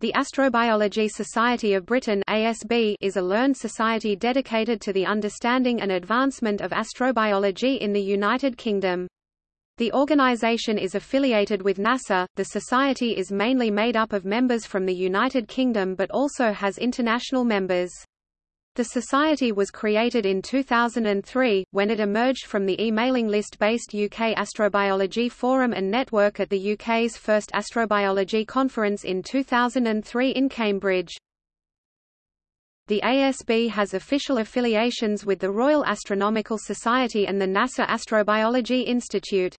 The Astrobiology Society of Britain ASB is a learned society dedicated to the understanding and advancement of astrobiology in the United Kingdom. The organization is affiliated with NASA. The society is mainly made up of members from the United Kingdom but also has international members. The society was created in 2003, when it emerged from the e-mailing list-based UK Astrobiology Forum and Network at the UK's first astrobiology conference in 2003 in Cambridge. The ASB has official affiliations with the Royal Astronomical Society and the NASA Astrobiology Institute.